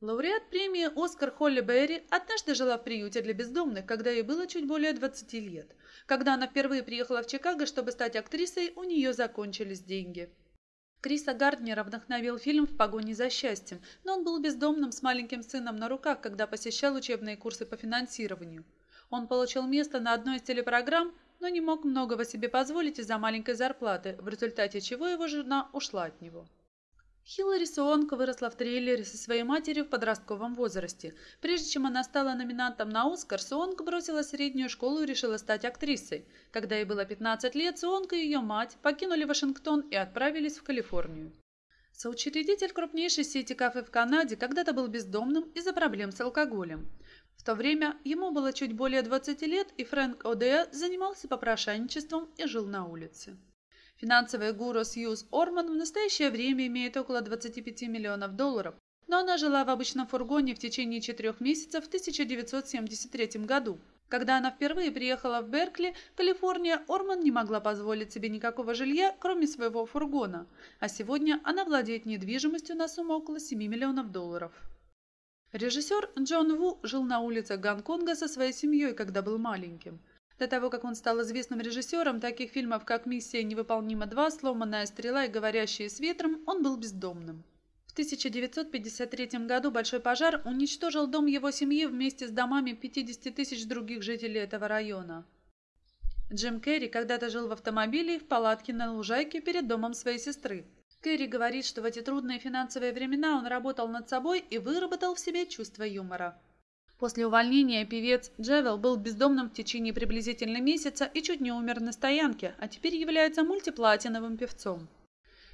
Лауреат премии «Оскар» Холли Берри однажды жила в приюте для бездомных, когда ей было чуть более 20 лет. Когда она впервые приехала в Чикаго, чтобы стать актрисой, у нее закончились деньги. Криса Гарднера вдохновил фильм «В погоне за счастьем», но он был бездомным с маленьким сыном на руках, когда посещал учебные курсы по финансированию. Он получил место на одной из телепрограмм, но не мог многого себе позволить из-за маленькой зарплаты, в результате чего его жена ушла от него. Хиллари Суонг выросла в трейлере со своей матерью в подростковом возрасте. Прежде чем она стала номинантом на «Оскар», Суонг бросила среднюю школу и решила стать актрисой. Когда ей было 15 лет, Суонг и ее мать покинули Вашингтон и отправились в Калифорнию. Соучредитель крупнейшей сети кафе в Канаде когда-то был бездомным из-за проблем с алкоголем. В то время ему было чуть более 20 лет, и Фрэнк О'Деа занимался попрошайничеством и жил на улице. Финансовый гуру Сьюз Орман в настоящее время имеет около 25 миллионов долларов, но она жила в обычном фургоне в течение четырех месяцев в 1973 году. Когда она впервые приехала в Беркли, Калифорния, Орман не могла позволить себе никакого жилья, кроме своего фургона, а сегодня она владеет недвижимостью на сумму около 7 миллионов долларов. Режиссер Джон Ву жил на улицах Гонконга со своей семьей, когда был маленьким. До того, как он стал известным режиссером таких фильмов, как «Миссия невыполнима 2», «Сломанная стрела» и «Говорящие с ветром», он был бездомным. В 1953 году большой пожар уничтожил дом его семьи вместе с домами 50 тысяч других жителей этого района. Джим Керри когда-то жил в автомобиле в палатке на лужайке перед домом своей сестры. Керри говорит, что в эти трудные финансовые времена он работал над собой и выработал в себе чувство юмора. После увольнения певец Джевел был бездомным в течение приблизительно месяца и чуть не умер на стоянке, а теперь является мультиплатиновым певцом.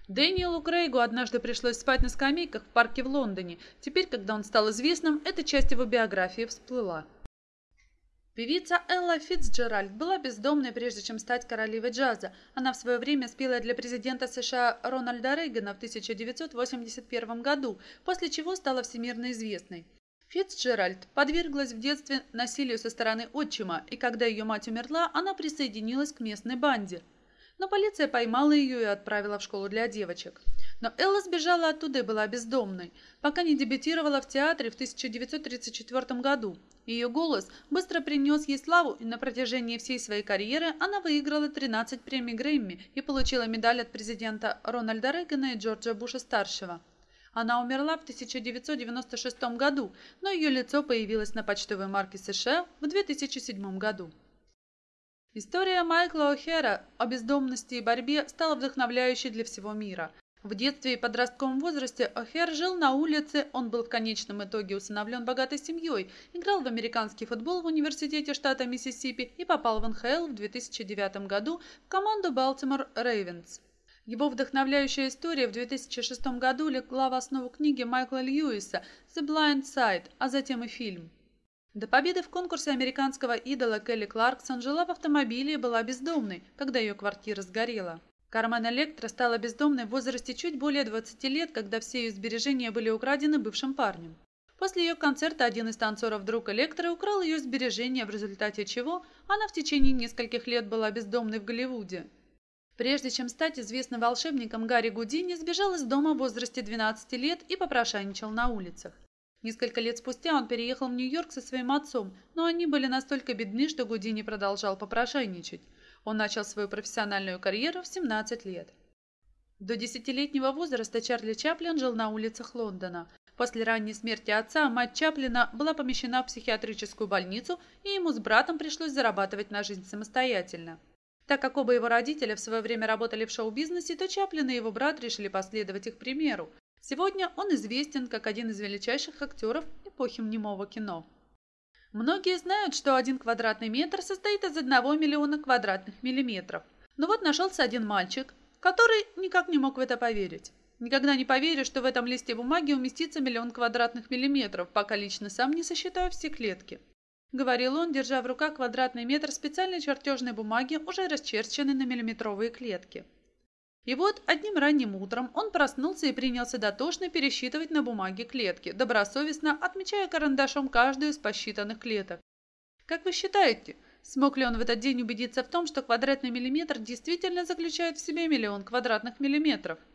Дэниелу Крейгу однажды пришлось спать на скамейках в парке в Лондоне. Теперь, когда он стал известным, эта часть его биографии всплыла. Певица Элла Фитцджеральд была бездомной, прежде чем стать королевой джаза. Она в свое время спела для президента США Рональда Рейгана в 1981 году, после чего стала всемирно известной. Фицджеральд подверглась в детстве насилию со стороны отчима, и когда ее мать умерла, она присоединилась к местной банде. Но полиция поймала ее и отправила в школу для девочек. Но Элла сбежала оттуда и была бездомной, пока не дебютировала в театре в 1934 году. Ее голос быстро принес ей славу, и на протяжении всей своей карьеры она выиграла 13 премий Грэмми и получила медаль от президента Рональда Рейгана и Джорджа Буша-старшего. Она умерла в 1996 году, но ее лицо появилось на почтовой марке США в 2007 году. История Майкла О'Хера о бездомности и борьбе стала вдохновляющей для всего мира. В детстве и подростковом возрасте О'Хер жил на улице, он был в конечном итоге усыновлен богатой семьей, играл в американский футбол в университете штата Миссисипи и попал в НХЛ в 2009 году в команду Балтимор Рейвенс. Его вдохновляющая история в 2006 году легла в основу книги Майкла Льюиса «The Blind Side», а затем и фильм. До победы в конкурсе американского идола Келли Кларксон жила в автомобиле и была бездомной, когда ее квартира сгорела. Кармен Электро стала бездомной в возрасте чуть более 20 лет, когда все ее сбережения были украдены бывшим парнем. После ее концерта один из танцоров друг Электро украл ее сбережения, в результате чего она в течение нескольких лет была бездомной в Голливуде. Прежде чем стать известным волшебником, Гарри Гудини сбежал из дома в возрасте 12 лет и попрошайничал на улицах. Несколько лет спустя он переехал в Нью-Йорк со своим отцом, но они были настолько бедны, что Гудини продолжал попрошайничать. Он начал свою профессиональную карьеру в 17 лет. До десятилетнего возраста Чарли Чаплин жил на улицах Лондона. После ранней смерти отца мать Чаплина была помещена в психиатрическую больницу, и ему с братом пришлось зарабатывать на жизнь самостоятельно. Так как оба его родителя в свое время работали в шоу-бизнесе, то Чаплин и его брат решили последовать их примеру. Сегодня он известен как один из величайших актеров эпохи немого кино. Многие знают, что один квадратный метр состоит из одного миллиона квадратных миллиметров. Но вот нашелся один мальчик, который никак не мог в это поверить. Никогда не поверю, что в этом листе бумаги уместится миллион квадратных миллиметров, пока лично сам не сосчитаю все клетки говорил он, держа в руках квадратный метр специальной чертежной бумаги, уже расчерченной на миллиметровые клетки. И вот одним ранним утром он проснулся и принялся дотошно пересчитывать на бумаге клетки, добросовестно отмечая карандашом каждую из посчитанных клеток. Как вы считаете, смог ли он в этот день убедиться в том, что квадратный миллиметр действительно заключает в себе миллион квадратных миллиметров –